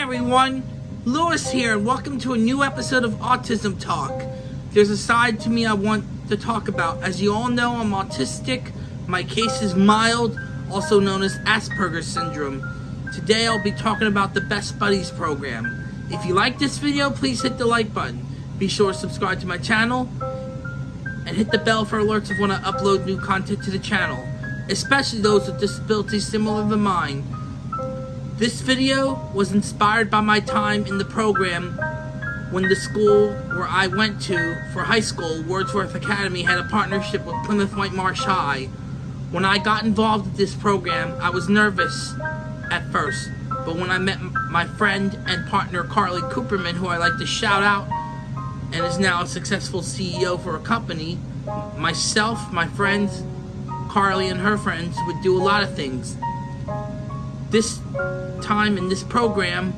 everyone, Lewis here, and welcome to a new episode of Autism Talk. There's a side to me I want to talk about. As you all know, I'm autistic. My case is mild, also known as Asperger's syndrome. Today I'll be talking about the Best Buddies program. If you like this video, please hit the like button. Be sure to subscribe to my channel and hit the bell for alerts of when I upload new content to the channel, especially those with disabilities similar to mine. This video was inspired by my time in the program when the school where I went to for high school, Wordsworth Academy, had a partnership with Plymouth Whitemarsh High. When I got involved with this program, I was nervous at first, but when I met my friend and partner Carly Cooperman, who I like to shout out and is now a successful CEO for a company, myself, my friends, Carly and her friends would do a lot of things this time in this program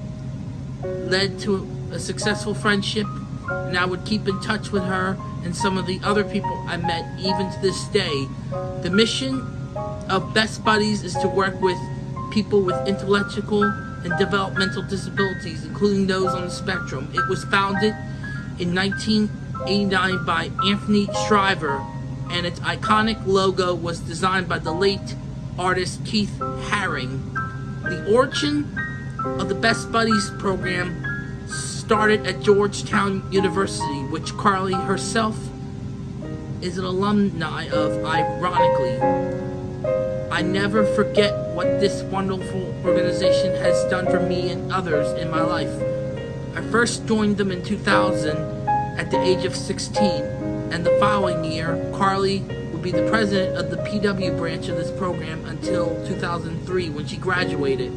led to a successful friendship and I would keep in touch with her and some of the other people I met even to this day. The mission of Best Buddies is to work with people with intellectual and developmental disabilities, including those on the spectrum. It was founded in 1989 by Anthony Shriver, and its iconic logo was designed by the late artist Keith Haring. The origin of the Best Buddies program started at Georgetown University, which Carly herself is an alumni of, ironically. I never forget what this wonderful organization has done for me and others in my life. I first joined them in 2000 at the age of 16, and the following year, Carly be the president of the PW branch of this program until 2003 when she graduated.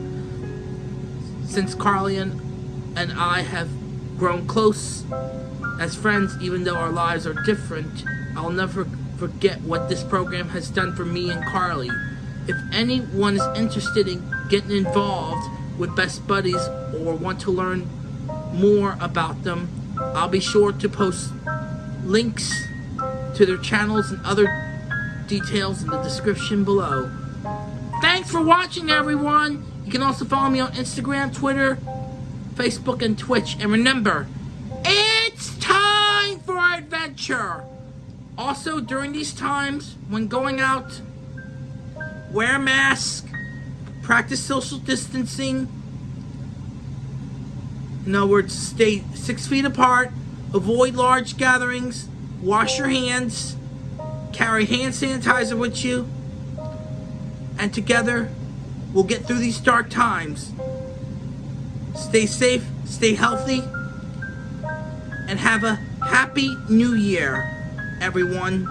Since Carly and I have grown close as friends, even though our lives are different, I'll never forget what this program has done for me and Carly. If anyone is interested in getting involved with Best Buddies or want to learn more about them, I'll be sure to post links to their channels and other Details in the description below. Thanks for watching, everyone! You can also follow me on Instagram, Twitter, Facebook, and Twitch. And remember, it's time for adventure! Also, during these times, when going out, wear a mask, practice social distancing. In other words, stay six feet apart, avoid large gatherings, wash your hands, Carry hand sanitizer with you. And together, we'll get through these dark times. Stay safe, stay healthy, and have a happy new year, everyone.